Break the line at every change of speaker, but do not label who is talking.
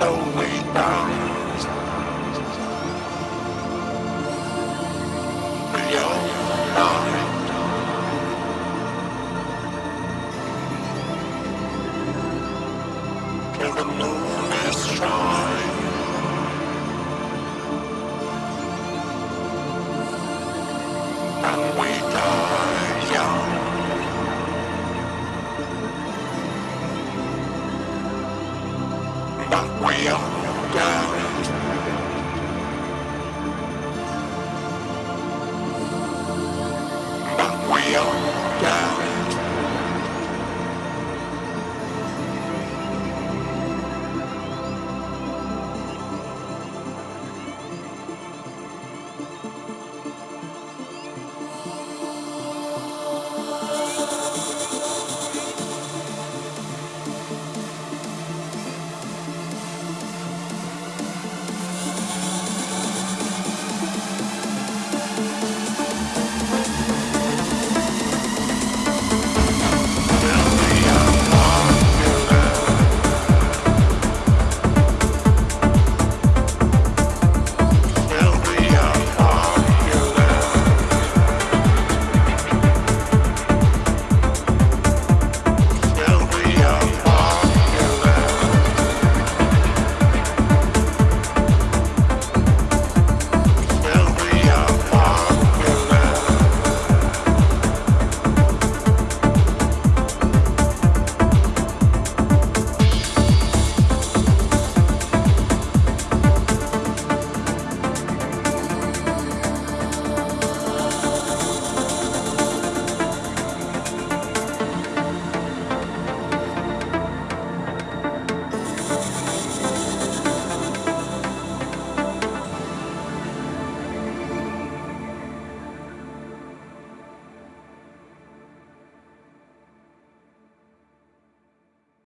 so we die. But we'll